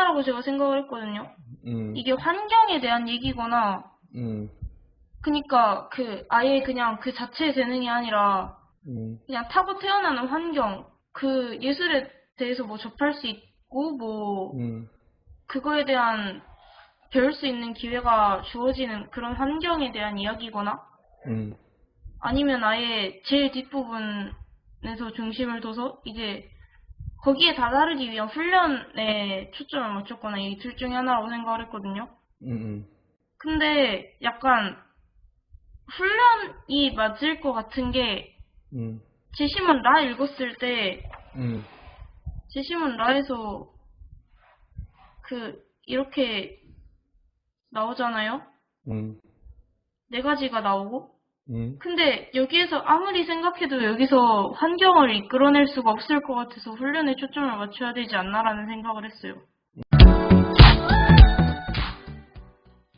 하나라고 제가 생각을 했거든요. 음, 이게 환경에 대한 얘기거나, 음, 그니까 그 아예 그냥 그 자체의 재능이 아니라 음, 그냥 타고 태어나는 환경, 그 예술에 대해서 뭐 접할 수 있고 뭐 음, 그거에 대한 배울 수 있는 기회가 주어지는 그런 환경에 대한 이야기거나 음, 아니면 아예 제일 뒷부분에서 중심을 둬서 이제 거기에 다다르기 위한 훈련에 초점을 맞췄거나 이 둘 중에 하나라고 생각을 했거든요. 음, 근데 약간 훈련이 맞을 것 같은 게 음, 제시문 라 읽었을 때 음, 제시문 라에서 그 이렇게 나오잖아요. 음, 네 가지가 나오고 음, 근데 여기에서 아무리 생각해도 여기서 환경을 이끌어낼 수가 없을 것 같아서 훈련에 초점을 맞춰야 되지 않나라는 생각을 했어요.